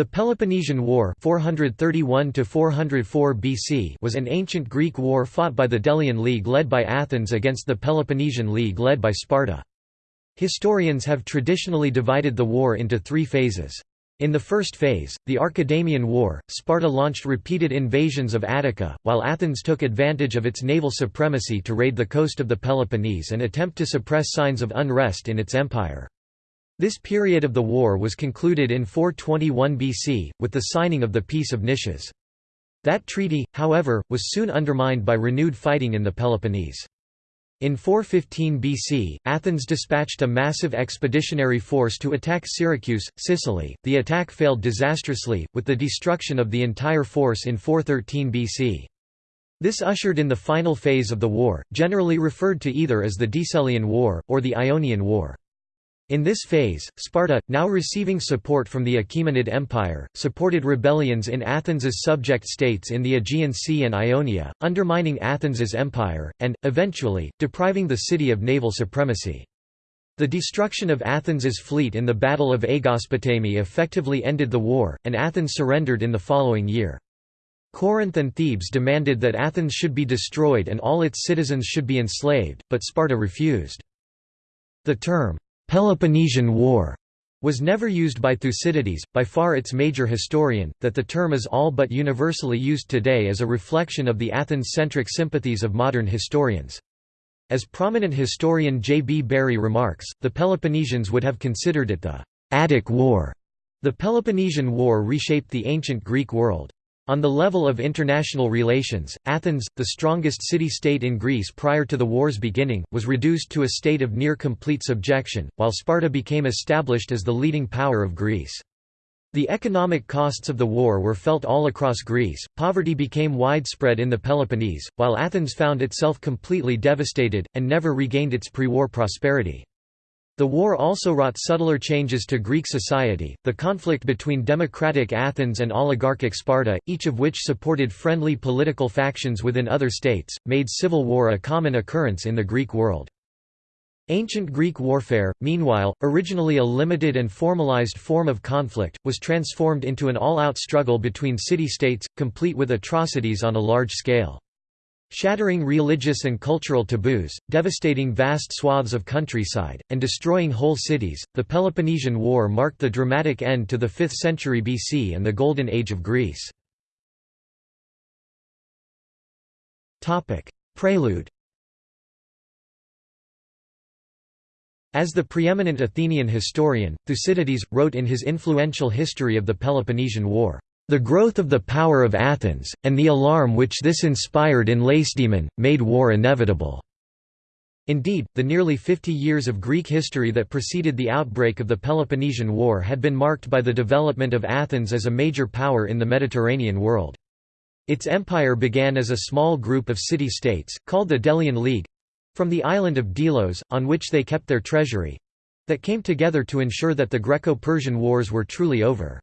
The Peloponnesian War 431 BC was an ancient Greek war fought by the Delian League led by Athens against the Peloponnesian League led by Sparta. Historians have traditionally divided the war into three phases. In the first phase, the Archidamian War, Sparta launched repeated invasions of Attica, while Athens took advantage of its naval supremacy to raid the coast of the Peloponnese and attempt to suppress signs of unrest in its empire. This period of the war was concluded in 421 BC, with the signing of the Peace of Nicias. That treaty, however, was soon undermined by renewed fighting in the Peloponnese. In 415 BC, Athens dispatched a massive expeditionary force to attack Syracuse, Sicily. The attack failed disastrously, with the destruction of the entire force in 413 BC. This ushered in the final phase of the war, generally referred to either as the Decelean War, or the Ionian War. In this phase, Sparta, now receiving support from the Achaemenid Empire, supported rebellions in Athens's subject states in the Aegean Sea and Ionia, undermining Athens's empire, and, eventually, depriving the city of naval supremacy. The destruction of Athens's fleet in the Battle of Aegospotami effectively ended the war, and Athens surrendered in the following year. Corinth and Thebes demanded that Athens should be destroyed and all its citizens should be enslaved, but Sparta refused. The term, Peloponnesian War was never used by Thucydides, by far its major historian, that the term is all but universally used today as a reflection of the Athens-centric sympathies of modern historians. As prominent historian J. B. Bury remarks, the Peloponnesians would have considered it the Attic War. The Peloponnesian War reshaped the ancient Greek world. On the level of international relations, Athens, the strongest city-state in Greece prior to the war's beginning, was reduced to a state of near-complete subjection, while Sparta became established as the leading power of Greece. The economic costs of the war were felt all across Greece, poverty became widespread in the Peloponnese, while Athens found itself completely devastated, and never regained its pre-war prosperity. The war also wrought subtler changes to Greek society, the conflict between democratic Athens and oligarchic Sparta, each of which supported friendly political factions within other states, made civil war a common occurrence in the Greek world. Ancient Greek warfare, meanwhile, originally a limited and formalized form of conflict, was transformed into an all-out struggle between city-states, complete with atrocities on a large scale. Shattering religious and cultural taboos, devastating vast swaths of countryside, and destroying whole cities, the Peloponnesian War marked the dramatic end to the 5th century BC and the Golden Age of Greece. Prelude As the preeminent Athenian historian, Thucydides, wrote in his influential history of the Peloponnesian War, the growth of the power of Athens, and the alarm which this inspired in Lacedaemon, made war inevitable. Indeed, the nearly 50 years of Greek history that preceded the outbreak of the Peloponnesian War had been marked by the development of Athens as a major power in the Mediterranean world. Its empire began as a small group of city-states, called the Delian League—from the island of Delos, on which they kept their treasury—that came together to ensure that the Greco-Persian Wars were truly over.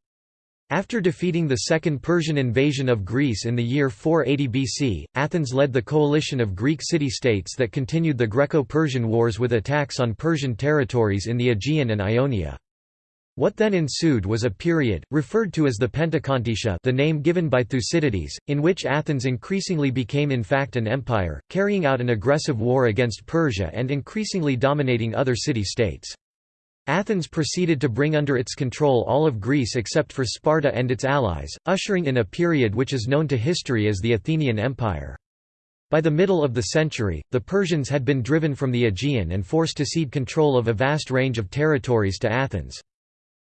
After defeating the Second Persian invasion of Greece in the year 480 BC, Athens led the coalition of Greek city-states that continued the Greco-Persian Wars with attacks on Persian territories in the Aegean and Ionia. What then ensued was a period, referred to as the Pentecontaetia the name given by Thucydides, in which Athens increasingly became in fact an empire, carrying out an aggressive war against Persia and increasingly dominating other city-states. Athens proceeded to bring under its control all of Greece except for Sparta and its allies, ushering in a period which is known to history as the Athenian Empire. By the middle of the century, the Persians had been driven from the Aegean and forced to cede control of a vast range of territories to Athens.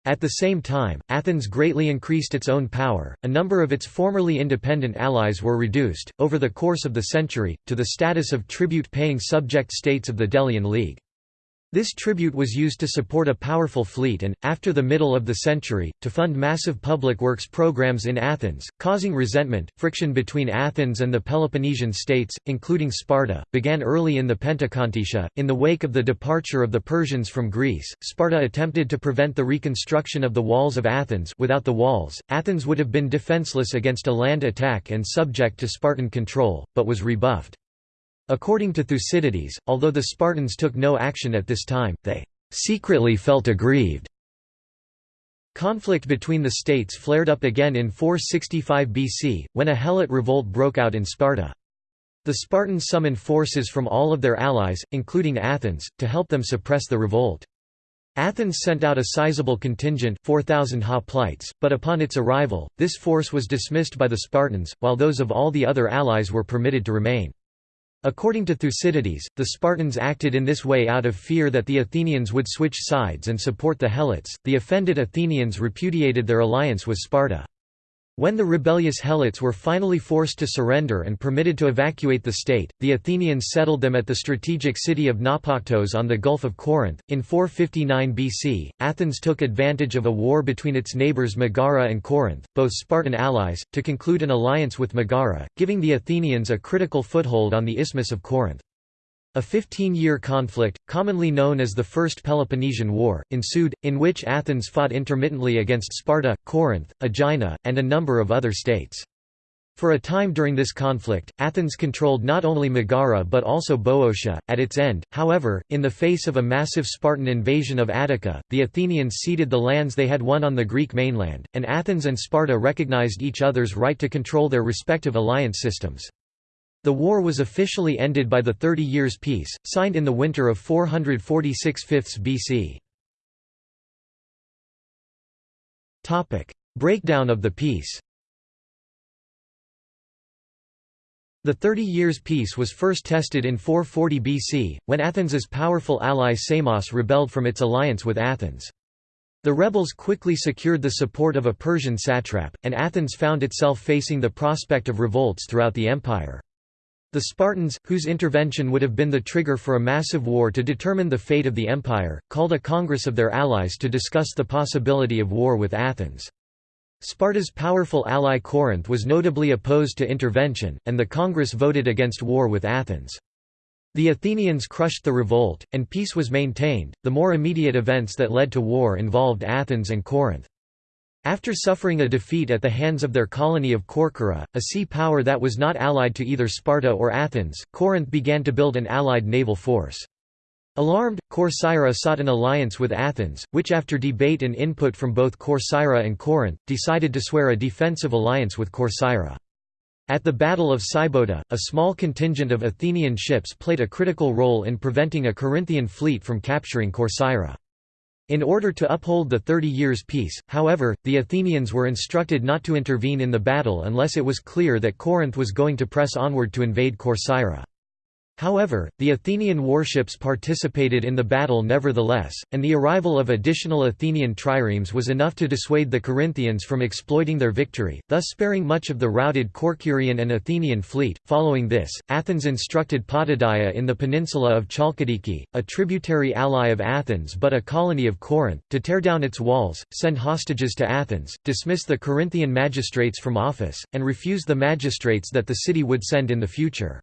At the same time, Athens greatly increased its own power. A number of its formerly independent allies were reduced, over the course of the century, to the status of tribute paying subject states of the Delian League. This tribute was used to support a powerful fleet and, after the middle of the century, to fund massive public works programs in Athens, causing resentment. Friction between Athens and the Peloponnesian states, including Sparta, began early in the Pentecontaetia. In the wake of the departure of the Persians from Greece, Sparta attempted to prevent the reconstruction of the walls of Athens. Without the walls, Athens would have been defenseless against a land attack and subject to Spartan control, but was rebuffed. According to Thucydides, although the Spartans took no action at this time, they secretly felt aggrieved. Conflict between the states flared up again in 465 BC, when a Helot revolt broke out in Sparta. The Spartans summoned forces from all of their allies, including Athens, to help them suppress the revolt. Athens sent out a sizable contingent 4,000 hoplites, but upon its arrival, this force was dismissed by the Spartans, while those of all the other allies were permitted to remain. According to Thucydides, the Spartans acted in this way out of fear that the Athenians would switch sides and support the Helots. The offended Athenians repudiated their alliance with Sparta. When the rebellious Helots were finally forced to surrender and permitted to evacuate the state, the Athenians settled them at the strategic city of Naupactus on the Gulf of Corinth. In 459 BC, Athens took advantage of a war between its neighbors Megara and Corinth, both Spartan allies, to conclude an alliance with Megara, giving the Athenians a critical foothold on the Isthmus of Corinth. A 15-year conflict, commonly known as the First Peloponnesian War, ensued, in which Athens fought intermittently against Sparta, Corinth, Aegina, and a number of other states. For a time during this conflict, Athens controlled not only Megara but also Boeotia. At its end, however, in the face of a massive Spartan invasion of Attica, the Athenians ceded the lands they had won on the Greek mainland, and Athens and Sparta recognized each other's right to control their respective alliance systems. The war was officially ended by the Thirty Years' Peace, signed in the winter of 446–5 BC. Breakdown of the peace The Thirty Years' Peace was first tested in 440 BC, when Athens's powerful ally Samos rebelled from its alliance with Athens. The rebels quickly secured the support of a Persian satrap, and Athens found itself facing the prospect of revolts throughout the empire. The Spartans, whose intervention would have been the trigger for a massive war to determine the fate of the empire, called a congress of their allies to discuss the possibility of war with Athens. Sparta's powerful ally Corinth was notably opposed to intervention, and the congress voted against war with Athens. The Athenians crushed the revolt, and peace was maintained. The more immediate events that led to war involved Athens and Corinth. After suffering a defeat at the hands of their colony of Corcyra, a sea power that was not allied to either Sparta or Athens, Corinth began to build an allied naval force. Alarmed, Corcyra sought an alliance with Athens, which after debate and input from both Corcyra and Corinth, decided to swear a defensive alliance with Corcyra. At the Battle of Sybota, a small contingent of Athenian ships played a critical role in preventing a Corinthian fleet from capturing Corcyra. In order to uphold the Thirty Years' Peace, however, the Athenians were instructed not to intervene in the battle unless it was clear that Corinth was going to press onward to invade Corcyra. However, the Athenian warships participated in the battle nevertheless, and the arrival of additional Athenian triremes was enough to dissuade the Corinthians from exploiting their victory, thus sparing much of the routed Corcyrian and Athenian fleet. Following this, Athens instructed Potidaea in the peninsula of Chalkidiki, a tributary ally of Athens but a colony of Corinth, to tear down its walls, send hostages to Athens, dismiss the Corinthian magistrates from office, and refuse the magistrates that the city would send in the future.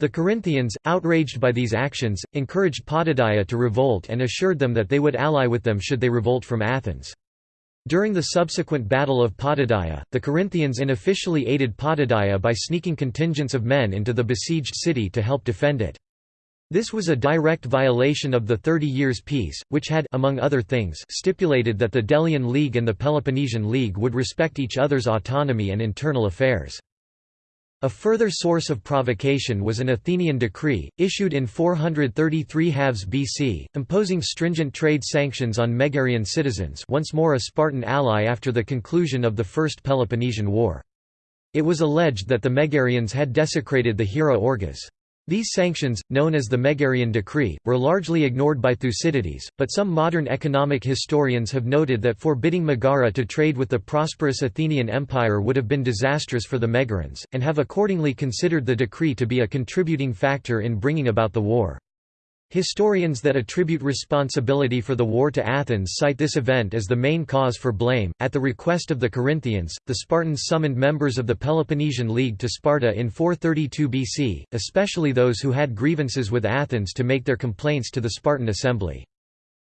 The Corinthians, outraged by these actions, encouraged Potidaea to revolt and assured them that they would ally with them should they revolt from Athens. During the subsequent Battle of Potidaea, the Corinthians unofficially aided Potidaea by sneaking contingents of men into the besieged city to help defend it. This was a direct violation of the Thirty Years' Peace, which had among other things, stipulated that the Delian League and the Peloponnesian League would respect each other's autonomy and internal affairs. A further source of provocation was an Athenian decree, issued in 433 halves BC, imposing stringent trade sanctions on Megarian citizens once more a Spartan ally after the conclusion of the First Peloponnesian War. It was alleged that the Megarians had desecrated the Hiera Orgas. These sanctions, known as the Megarian Decree, were largely ignored by Thucydides, but some modern economic historians have noted that forbidding Megara to trade with the prosperous Athenian Empire would have been disastrous for the Megarians, and have accordingly considered the decree to be a contributing factor in bringing about the war. Historians that attribute responsibility for the war to Athens cite this event as the main cause for blame. At the request of the Corinthians, the Spartans summoned members of the Peloponnesian League to Sparta in 432 BC, especially those who had grievances with Athens to make their complaints to the Spartan assembly.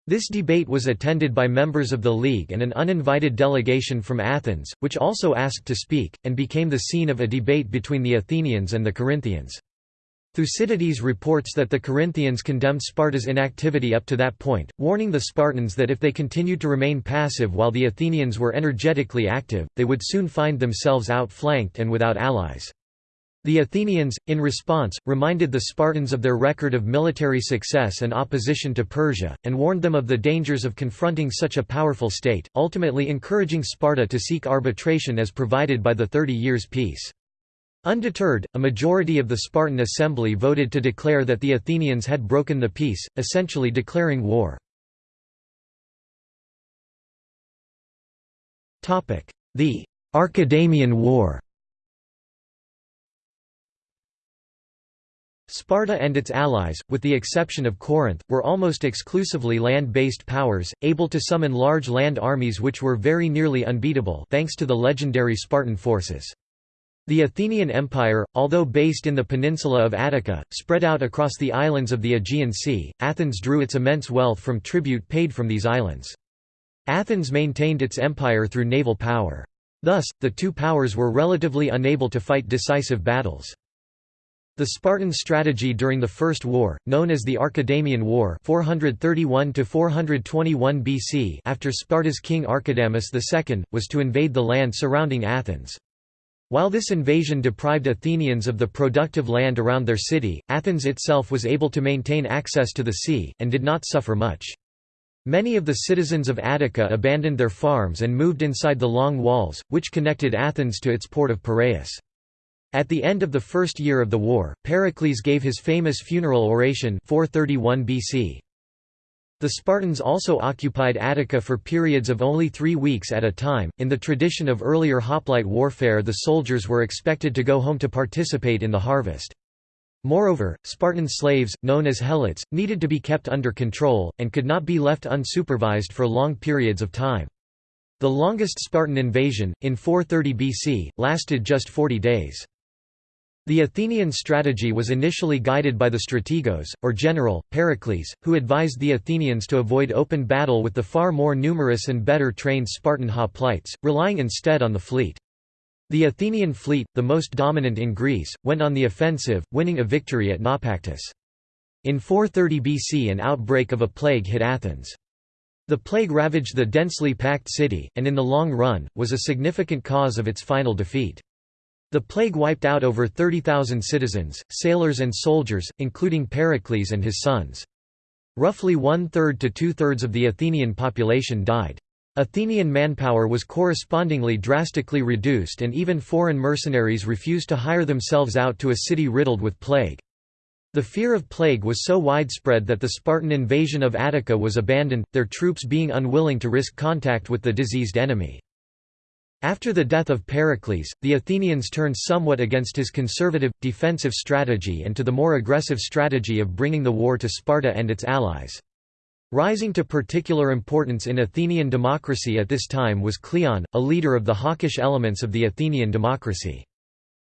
This debate was attended by members of the League and an uninvited delegation from Athens, which also asked to speak, and became the scene of a debate between the Athenians and the Corinthians. Thucydides reports that the Corinthians condemned Sparta's inactivity up to that point, warning the Spartans that if they continued to remain passive while the Athenians were energetically active, they would soon find themselves outflanked and without allies. The Athenians, in response, reminded the Spartans of their record of military success and opposition to Persia, and warned them of the dangers of confronting such a powerful state, ultimately encouraging Sparta to seek arbitration as provided by the Thirty Years' Peace. Undeterred, a majority of the Spartan assembly voted to declare that the Athenians had broken the peace, essentially declaring war. The Archidamian War Sparta and its allies, with the exception of Corinth, were almost exclusively land-based powers, able to summon large land armies which were very nearly unbeatable thanks to the legendary Spartan forces. The Athenian Empire, although based in the peninsula of Attica, spread out across the islands of the Aegean Sea. Athens drew its immense wealth from tribute paid from these islands. Athens maintained its empire through naval power. Thus, the two powers were relatively unable to fight decisive battles. The Spartan strategy during the First War, known as the Archidamian War 431 BC after Sparta's king Archidamus II, was to invade the land surrounding Athens. While this invasion deprived Athenians of the productive land around their city, Athens itself was able to maintain access to the sea, and did not suffer much. Many of the citizens of Attica abandoned their farms and moved inside the long walls, which connected Athens to its port of Piraeus. At the end of the first year of the war, Pericles gave his famous funeral oration 431 BC. The Spartans also occupied Attica for periods of only three weeks at a time. In the tradition of earlier hoplite warfare, the soldiers were expected to go home to participate in the harvest. Moreover, Spartan slaves, known as helots, needed to be kept under control, and could not be left unsupervised for long periods of time. The longest Spartan invasion, in 430 BC, lasted just 40 days. The Athenian strategy was initially guided by the strategos, or general, Pericles, who advised the Athenians to avoid open battle with the far more numerous and better trained Spartan hoplites, relying instead on the fleet. The Athenian fleet, the most dominant in Greece, went on the offensive, winning a victory at Naupactus. In 430 BC an outbreak of a plague hit Athens. The plague ravaged the densely packed city, and in the long run, was a significant cause of its final defeat. The plague wiped out over 30,000 citizens, sailors and soldiers, including Pericles and his sons. Roughly one-third to two-thirds of the Athenian population died. Athenian manpower was correspondingly drastically reduced and even foreign mercenaries refused to hire themselves out to a city riddled with plague. The fear of plague was so widespread that the Spartan invasion of Attica was abandoned, their troops being unwilling to risk contact with the diseased enemy. After the death of Pericles, the Athenians turned somewhat against his conservative, defensive strategy and to the more aggressive strategy of bringing the war to Sparta and its allies. Rising to particular importance in Athenian democracy at this time was Cleon, a leader of the hawkish elements of the Athenian democracy.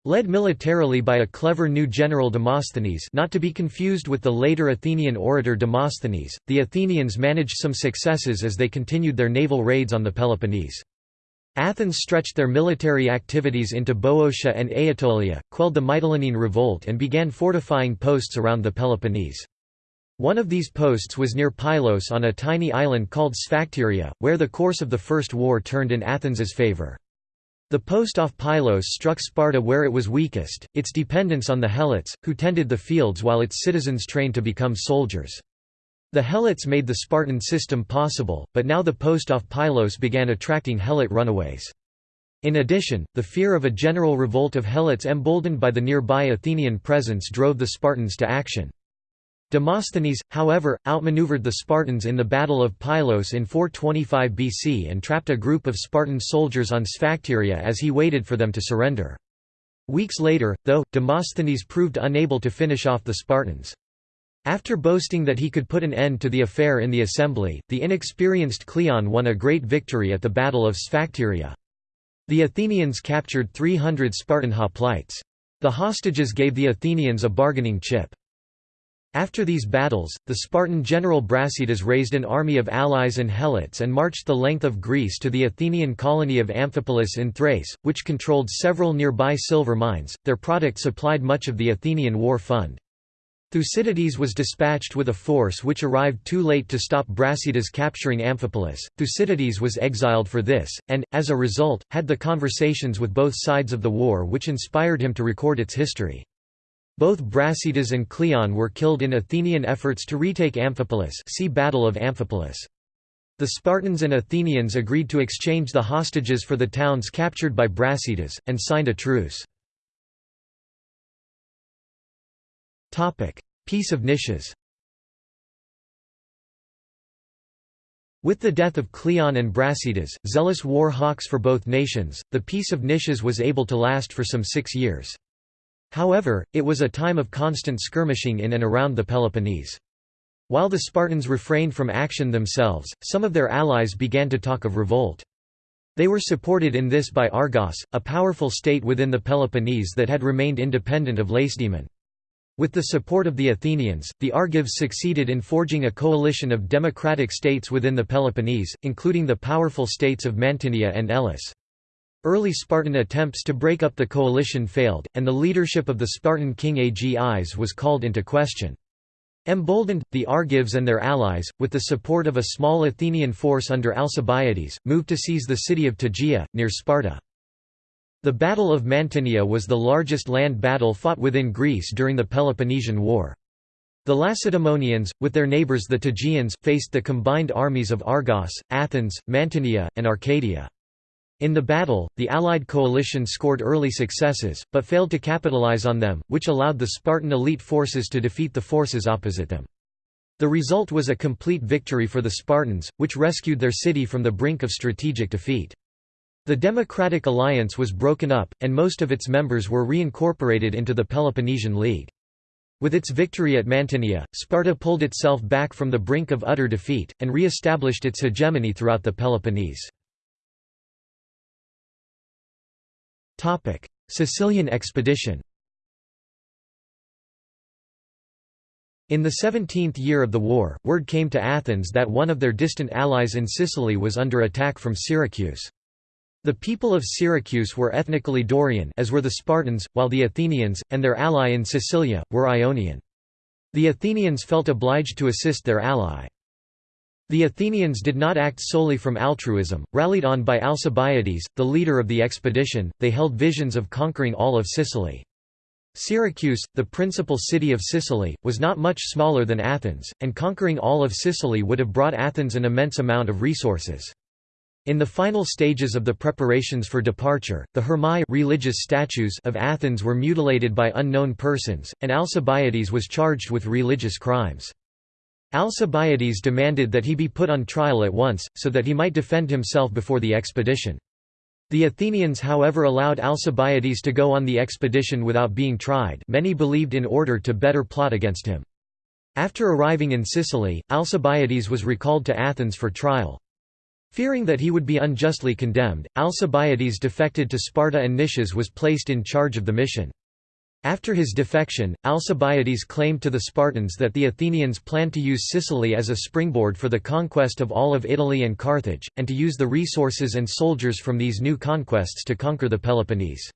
Led militarily by a clever new general Demosthenes not to be confused with the later Athenian orator Demosthenes, the Athenians managed some successes as they continued their naval raids on the Peloponnese. Athens stretched their military activities into Boeotia and Aetolia, quelled the Mytilene revolt and began fortifying posts around the Peloponnese. One of these posts was near Pylos on a tiny island called Sphacteria, where the course of the First War turned in Athens's favour. The post off Pylos struck Sparta where it was weakest, its dependence on the Helots, who tended the fields while its citizens trained to become soldiers. The Helots made the Spartan system possible, but now the post off Pylos began attracting Helot runaways. In addition, the fear of a general revolt of Helots emboldened by the nearby Athenian presence drove the Spartans to action. Demosthenes, however, outmaneuvered the Spartans in the Battle of Pylos in 425 BC and trapped a group of Spartan soldiers on Sphacteria as he waited for them to surrender. Weeks later, though, Demosthenes proved unable to finish off the Spartans. After boasting that he could put an end to the affair in the assembly, the inexperienced Cleon won a great victory at the Battle of Sphacteria. The Athenians captured 300 Spartan hoplites. The hostages gave the Athenians a bargaining chip. After these battles, the Spartan general Brasidas raised an army of allies and helots and marched the length of Greece to the Athenian colony of Amphipolis in Thrace, which controlled several nearby silver mines. Their product supplied much of the Athenian war fund. Thucydides was dispatched with a force which arrived too late to stop Brasidas capturing Amphipolis. Thucydides was exiled for this, and, as a result, had the conversations with both sides of the war which inspired him to record its history. Both Brasidas and Cleon were killed in Athenian efforts to retake Amphipolis see Battle of Amphipolis. The Spartans and Athenians agreed to exchange the hostages for the towns captured by Brasidas, and signed a truce. Peace of Nicias With the death of Cleon and Brasidas, zealous war hawks for both nations, the Peace of Nicias was able to last for some six years. However, it was a time of constant skirmishing in and around the Peloponnese. While the Spartans refrained from action themselves, some of their allies began to talk of revolt. They were supported in this by Argos, a powerful state within the Peloponnese that had remained independent of Lacedaemon. With the support of the Athenians, the Argives succeeded in forging a coalition of democratic states within the Peloponnese, including the powerful states of Mantinea and Elis. Early Spartan attempts to break up the coalition failed, and the leadership of the Spartan king Agis was called into question. Emboldened, the Argives and their allies, with the support of a small Athenian force under Alcibiades, moved to seize the city of Tegea, near Sparta. The Battle of Mantinea was the largest land battle fought within Greece during the Peloponnesian War. The Lacedaemonians, with their neighbours the Tegeans, faced the combined armies of Argos, Athens, Mantinea, and Arcadia. In the battle, the Allied coalition scored early successes, but failed to capitalize on them, which allowed the Spartan elite forces to defeat the forces opposite them. The result was a complete victory for the Spartans, which rescued their city from the brink of strategic defeat. The Democratic Alliance was broken up, and most of its members were reincorporated into the Peloponnesian League. With its victory at Mantinea, Sparta pulled itself back from the brink of utter defeat, and re-established its hegemony throughout the Peloponnese. Sicilian expedition In the seventeenth year of the war, word came to Athens that one of their distant allies in Sicily was under attack from Syracuse. The people of Syracuse were ethnically Dorian as were the Spartans, while the Athenians, and their ally in Sicilia, were Ionian. The Athenians felt obliged to assist their ally. The Athenians did not act solely from altruism, rallied on by Alcibiades, the leader of the expedition, they held visions of conquering all of Sicily. Syracuse, the principal city of Sicily, was not much smaller than Athens, and conquering all of Sicily would have brought Athens an immense amount of resources. In the final stages of the preparations for departure, the Hermai religious statues of Athens were mutilated by unknown persons, and Alcibiades was charged with religious crimes. Alcibiades demanded that he be put on trial at once, so that he might defend himself before the expedition. The Athenians however allowed Alcibiades to go on the expedition without being tried many believed in order to better plot against him. After arriving in Sicily, Alcibiades was recalled to Athens for trial. Fearing that he would be unjustly condemned, Alcibiades defected to Sparta and Nicias was placed in charge of the mission. After his defection, Alcibiades claimed to the Spartans that the Athenians planned to use Sicily as a springboard for the conquest of all of Italy and Carthage, and to use the resources and soldiers from these new conquests to conquer the Peloponnese.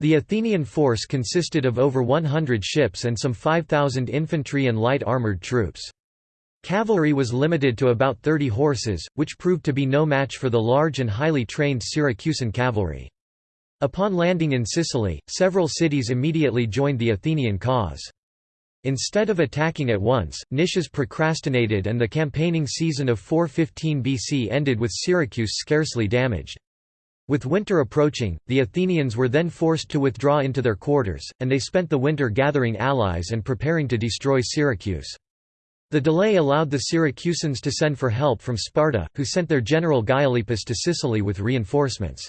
The Athenian force consisted of over 100 ships and some 5,000 infantry and light armoured troops. Cavalry was limited to about 30 horses, which proved to be no match for the large and highly trained Syracusan cavalry. Upon landing in Sicily, several cities immediately joined the Athenian cause. Instead of attacking at once, Nicias procrastinated and the campaigning season of 415 BC ended with Syracuse scarcely damaged. With winter approaching, the Athenians were then forced to withdraw into their quarters, and they spent the winter gathering allies and preparing to destroy Syracuse. The delay allowed the Syracusans to send for help from Sparta, who sent their general Gylippus to Sicily with reinforcements.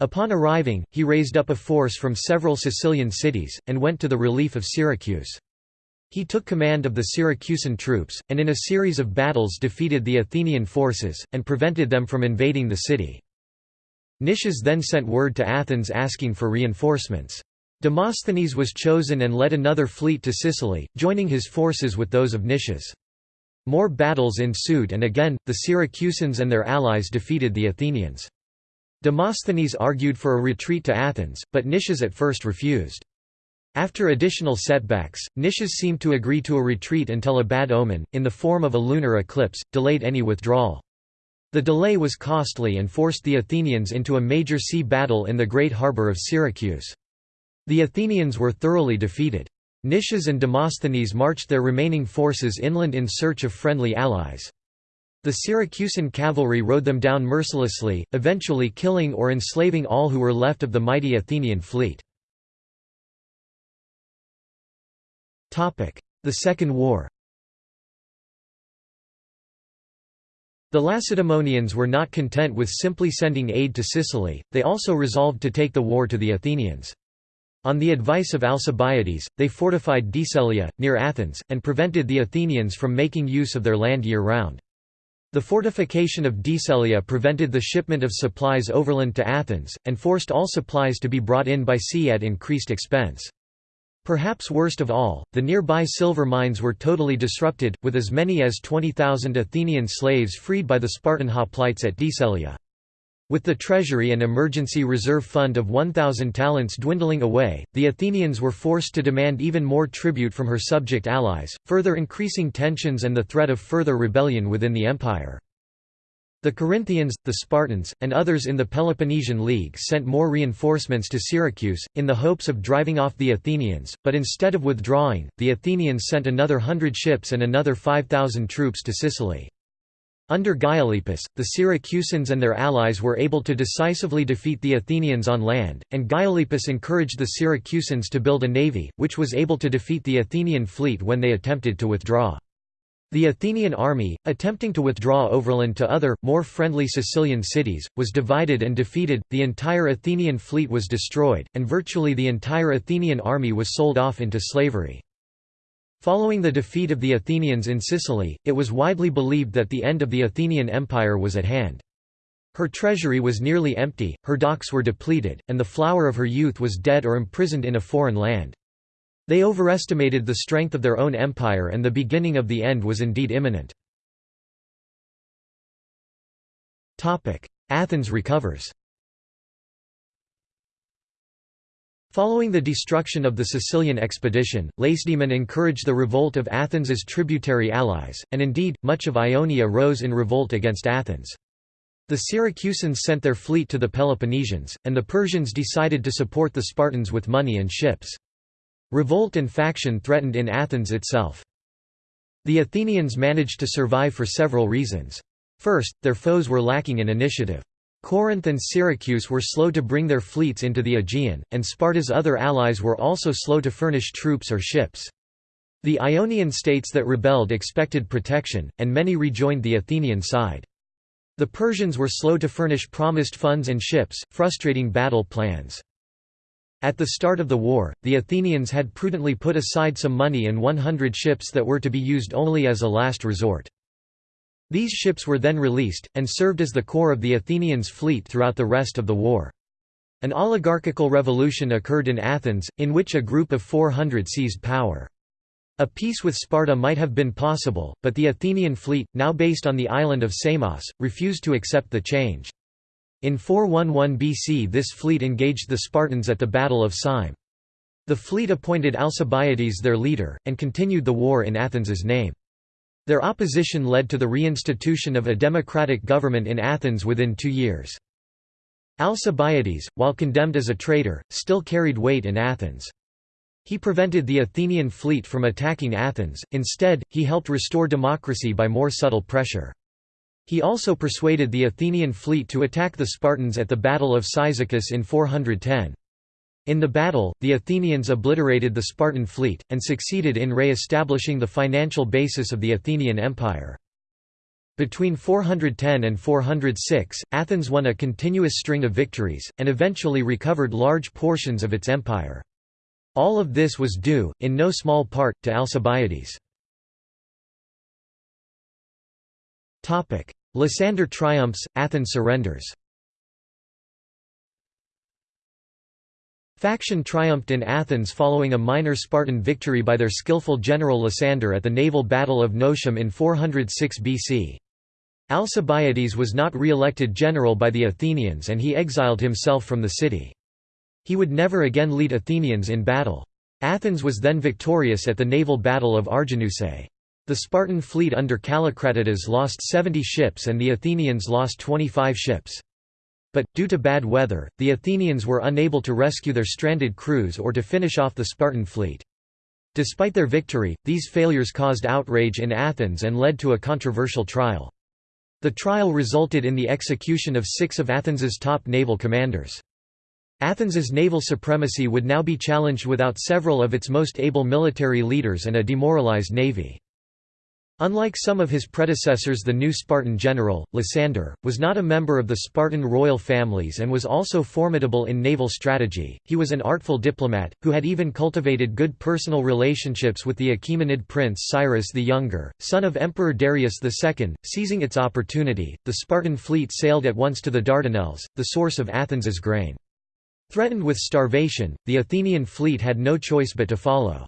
Upon arriving, he raised up a force from several Sicilian cities, and went to the relief of Syracuse. He took command of the Syracusan troops, and in a series of battles defeated the Athenian forces, and prevented them from invading the city. Nicias then sent word to Athens asking for reinforcements. Demosthenes was chosen and led another fleet to Sicily, joining his forces with those of Nicias. More battles ensued and again, the Syracusans and their allies defeated the Athenians. Demosthenes argued for a retreat to Athens, but Nicias at first refused. After additional setbacks, Nicias seemed to agree to a retreat until a bad omen, in the form of a lunar eclipse, delayed any withdrawal. The delay was costly and forced the Athenians into a major sea battle in the great harbour of Syracuse. The Athenians were thoroughly defeated. Nicias and Demosthenes marched their remaining forces inland in search of friendly allies. The Syracusan cavalry rode them down mercilessly, eventually killing or enslaving all who were left of the mighty Athenian fleet. The Second War The Lacedaemonians were not content with simply sending aid to Sicily, they also resolved to take the war to the Athenians. On the advice of Alcibiades, they fortified Decelia, near Athens, and prevented the Athenians from making use of their land year-round. The fortification of Decelia prevented the shipment of supplies overland to Athens, and forced all supplies to be brought in by sea at increased expense. Perhaps worst of all, the nearby silver mines were totally disrupted, with as many as 20,000 Athenian slaves freed by the Spartan hoplites at Decelia. With the treasury and emergency reserve fund of 1,000 talents dwindling away, the Athenians were forced to demand even more tribute from her subject allies, further increasing tensions and the threat of further rebellion within the empire. The Corinthians, the Spartans, and others in the Peloponnesian League sent more reinforcements to Syracuse, in the hopes of driving off the Athenians, but instead of withdrawing, the Athenians sent another hundred ships and another 5,000 troops to Sicily. Under Gylippus, the Syracusans and their allies were able to decisively defeat the Athenians on land, and Gylippus encouraged the Syracusans to build a navy, which was able to defeat the Athenian fleet when they attempted to withdraw. The Athenian army, attempting to withdraw overland to other, more friendly Sicilian cities, was divided and defeated, the entire Athenian fleet was destroyed, and virtually the entire Athenian army was sold off into slavery. Following the defeat of the Athenians in Sicily, it was widely believed that the end of the Athenian Empire was at hand. Her treasury was nearly empty, her docks were depleted, and the flower of her youth was dead or imprisoned in a foreign land. They overestimated the strength of their own empire and the beginning of the end was indeed imminent. Athens recovers Following the destruction of the Sicilian expedition, Lacedaemon encouraged the revolt of Athens's tributary allies, and indeed, much of Ionia rose in revolt against Athens. The Syracusans sent their fleet to the Peloponnesians, and the Persians decided to support the Spartans with money and ships. Revolt and faction threatened in Athens itself. The Athenians managed to survive for several reasons. First, their foes were lacking in initiative. Corinth and Syracuse were slow to bring their fleets into the Aegean, and Sparta's other allies were also slow to furnish troops or ships. The Ionian states that rebelled expected protection, and many rejoined the Athenian side. The Persians were slow to furnish promised funds and ships, frustrating battle plans. At the start of the war, the Athenians had prudently put aside some money and 100 ships that were to be used only as a last resort. These ships were then released, and served as the core of the Athenians' fleet throughout the rest of the war. An oligarchical revolution occurred in Athens, in which a group of 400 seized power. A peace with Sparta might have been possible, but the Athenian fleet, now based on the island of Samos, refused to accept the change. In 411 BC this fleet engaged the Spartans at the Battle of Syme. The fleet appointed Alcibiades their leader, and continued the war in Athens's name. Their opposition led to the reinstitution of a democratic government in Athens within two years. Alcibiades, while condemned as a traitor, still carried weight in Athens. He prevented the Athenian fleet from attacking Athens, instead, he helped restore democracy by more subtle pressure. He also persuaded the Athenian fleet to attack the Spartans at the Battle of Cyzicus in 410. In the battle, the Athenians obliterated the Spartan fleet, and succeeded in re-establishing the financial basis of the Athenian Empire. Between 410 and 406, Athens won a continuous string of victories, and eventually recovered large portions of its empire. All of this was due, in no small part, to Alcibiades. Lysander triumphs, Athens surrenders Faction triumphed in Athens following a minor Spartan victory by their skillful general Lysander at the naval battle of Notium in 406 BC. Alcibiades was not re-elected general by the Athenians and he exiled himself from the city. He would never again lead Athenians in battle. Athens was then victorious at the naval battle of Arginusae. The Spartan fleet under Callicratidas lost 70 ships and the Athenians lost 25 ships. But, due to bad weather, the Athenians were unable to rescue their stranded crews or to finish off the Spartan fleet. Despite their victory, these failures caused outrage in Athens and led to a controversial trial. The trial resulted in the execution of six of Athens's top naval commanders. Athens's naval supremacy would now be challenged without several of its most able military leaders and a demoralized navy. Unlike some of his predecessors the new Spartan general, Lysander, was not a member of the Spartan royal families and was also formidable in naval strategy, he was an artful diplomat, who had even cultivated good personal relationships with the Achaemenid prince Cyrus the Younger, son of Emperor Darius II. Seizing its opportunity, the Spartan fleet sailed at once to the Dardanelles, the source of Athens's grain. Threatened with starvation, the Athenian fleet had no choice but to follow.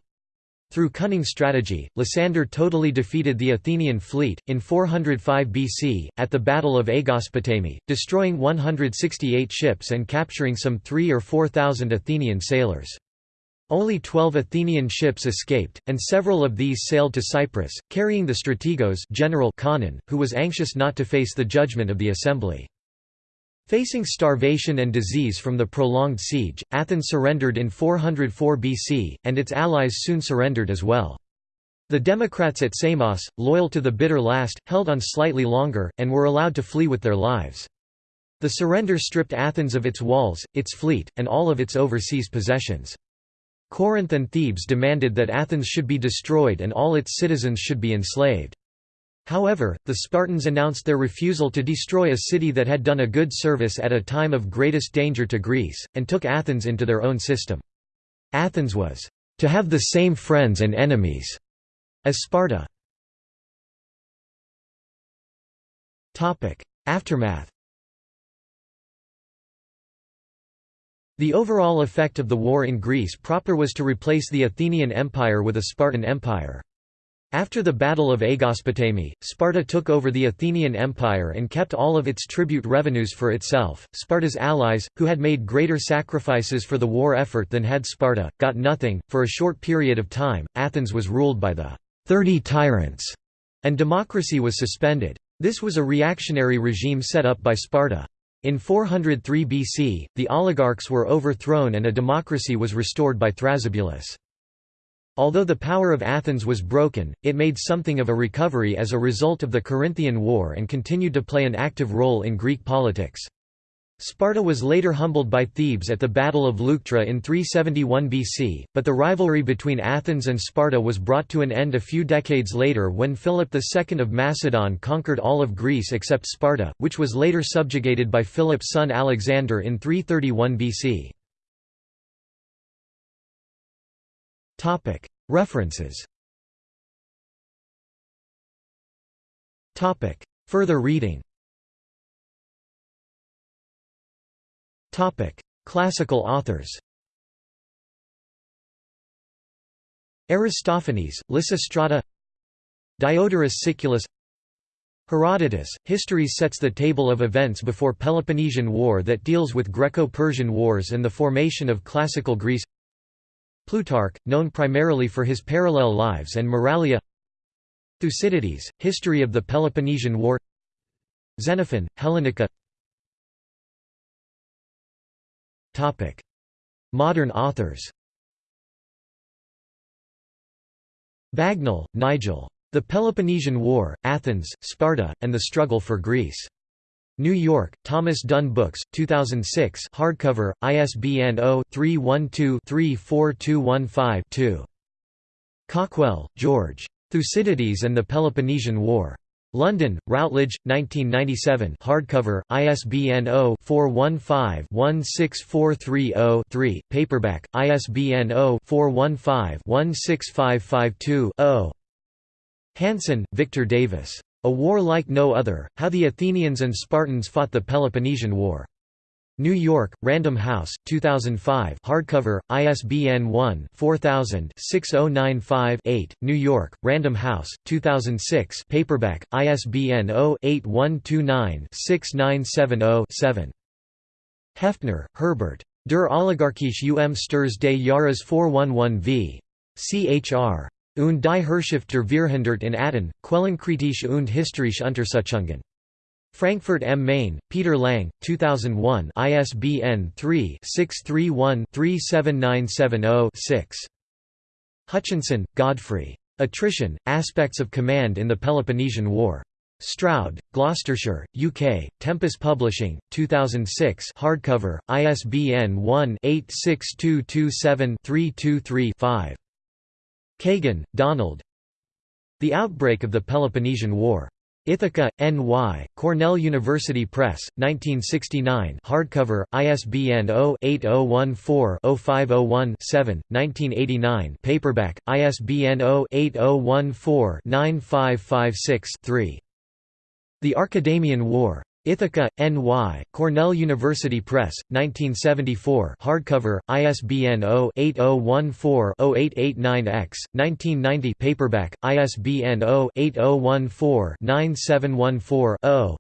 Through cunning strategy, Lysander totally defeated the Athenian fleet, in 405 BC, at the Battle of Aegospotami, destroying 168 ships and capturing some 3 or 4,000 Athenian sailors. Only 12 Athenian ships escaped, and several of these sailed to Cyprus, carrying the strategos general Conon, who was anxious not to face the judgment of the assembly. Facing starvation and disease from the prolonged siege, Athens surrendered in 404 BC, and its allies soon surrendered as well. The Democrats at Samos, loyal to the bitter last, held on slightly longer, and were allowed to flee with their lives. The surrender stripped Athens of its walls, its fleet, and all of its overseas possessions. Corinth and Thebes demanded that Athens should be destroyed and all its citizens should be enslaved. However, the Spartans announced their refusal to destroy a city that had done a good service at a time of greatest danger to Greece, and took Athens into their own system. Athens was to have the same friends and enemies as Sparta. Aftermath The overall effect of the war in Greece proper was to replace the Athenian Empire with a Spartan Empire. After the Battle of Aegospotami, Sparta took over the Athenian Empire and kept all of its tribute revenues for itself. Sparta's allies, who had made greater sacrifices for the war effort than had Sparta, got nothing. For a short period of time, Athens was ruled by the Thirty Tyrants, and democracy was suspended. This was a reactionary regime set up by Sparta. In 403 BC, the oligarchs were overthrown and a democracy was restored by Thrasybulus. Although the power of Athens was broken, it made something of a recovery as a result of the Corinthian War and continued to play an active role in Greek politics. Sparta was later humbled by Thebes at the Battle of Leuctra in 371 BC, but the rivalry between Athens and Sparta was brought to an end a few decades later when Philip II of Macedon conquered all of Greece except Sparta, which was later subjugated by Philip's son Alexander in 331 BC. References. Further reading. Classical authors. Aristophanes, Lysistrata. Diodorus Siculus. Herodotus, Histories sets the table of events before Peloponnesian War that deals with Greco-Persian wars and the formation of Classical Greece Plutarch, known primarily for his parallel lives and Moralia. Thucydides, History of the Peloponnesian War. Xenophon, Hellenica. Modern authors. Bagnall, Nigel. The Peloponnesian War, Athens, Sparta, and the Struggle for Greece. New York, Thomas Dunne Books, 2006 hardcover, ISBN 0-312-34215-2. Cawkwell, George. Thucydides and the Peloponnesian War. London, Routledge, 1997 hardcover, ISBN 0-415-16430-3, paperback, ISBN 0-415-16552-0. Hanson, Victor Davis. A War Like No Other, How the Athenians and Spartans Fought the Peloponnesian War. New York, Random House, 2005 hardcover, ISBN 1-4000-6095-8, New York, Random House, 2006 paperback, ISBN 0-8129-6970-7. Heftner, Herbert. Der Oligarchische um Sturs des Jahres 411 v. Chr. Und die Herrschaft der Vierhundert in Athen, Quellenkritische und historische Untersuchungen. Frankfurt am Main, Peter Lang, 2001 ISBN 3-631-37970-6. Hutchinson, Godfrey. Attrition, Aspects of Command in the Peloponnesian War. Stroud, Gloucestershire, UK, Tempus Publishing, 2006 hardcover, ISBN 1-86227-323-5. Kagan, Donald The Outbreak of the Peloponnesian War. Ithaca, N.Y., Cornell University Press, 1969 hardcover, ISBN 0-8014-0501-7, 1989 paperback, ISBN 0-8014-9556-3. The Archidamian War. Ithaca, N.Y., Cornell University Press, 1974 hardcover, ISBN 0-8014-0889-X, 1990 paperback, ISBN 0-8014-9714-0.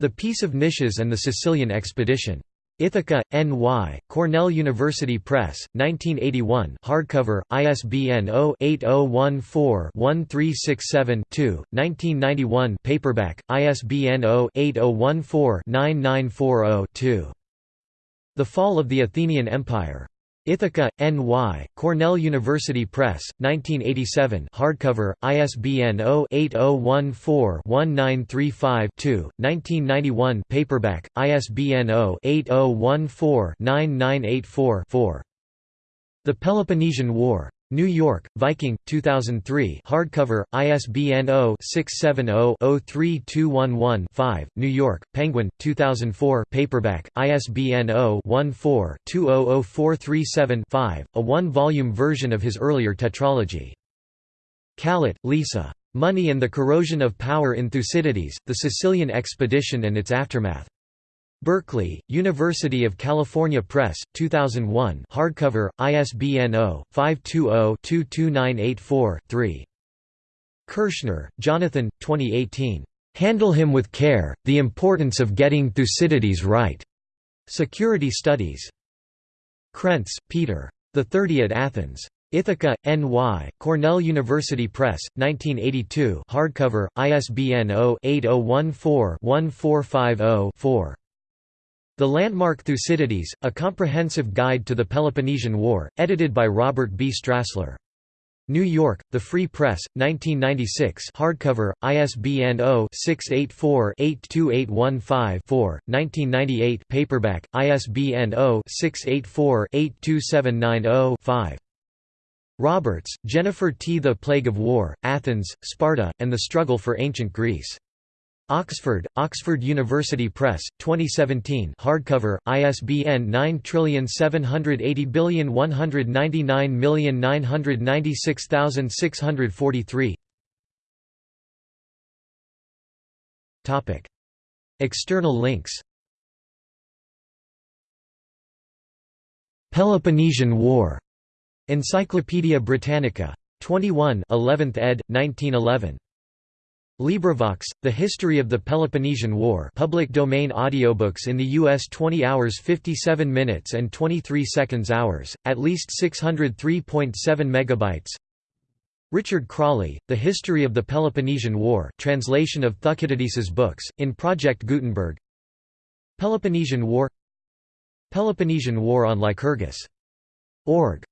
The Peace of Nicias and the Sicilian Expedition. Ithaca, N.Y., Cornell University Press, 1981 hardcover, ISBN 0-8014-1367-2, 1991 paperback, ISBN 0-8014-9940-2. The Fall of the Athenian Empire. Ithaca, N.Y., Cornell University Press, 1987 hardcover, ISBN 0-8014-1935-2, 1991 paperback, ISBN 0-8014-9984-4. The Peloponnesian War. New York, Viking, 2003 hardcover, ISBN 0-670-03211-5, New York, Penguin, 2004 paperback, ISBN 0-14-200437-5, a one-volume version of his earlier tetralogy. Kallet, Lisa. Money and the Corrosion of Power in Thucydides, The Sicilian Expedition and Its Aftermath. Berkeley, University of California Press, 2001 hardcover, ISBN 0-520-22984-3. Kirshner, Jonathan, 2018. "'Handle Him with Care, The Importance of Getting Thucydides Right' Security Studies. Krentz, Peter. The Thirty at Athens. Ithaca, N.Y., Cornell University Press, 1982 hardcover, ISBN 0-8014-1450-4. The Landmark Thucydides, A Comprehensive Guide to the Peloponnesian War, edited by Robert B. Strassler. New York, The Free Press, 1996 hardcover, ISBN 0-684-82815-4, 1998 paperback, ISBN 0-684-82790-5. Roberts, Jennifer T. The Plague of War, Athens, Sparta, and the Struggle for Ancient Greece. Oxford, Oxford University Press, 2017 hardcover, ISBN 9780199996643 External links Peloponnesian War. Encyclopædia Britannica. 21 11th ed., 1911. LibriVox, The History of the Peloponnesian War public domain audiobooks in the U.S. 20 hours 57 minutes and 23 seconds hours, at least 603.7 megabytes Richard Crawley, The History of the Peloponnesian War translation of Thucydides's books, in Project Gutenberg Peloponnesian War Peloponnesian War on Lycurgus. Org.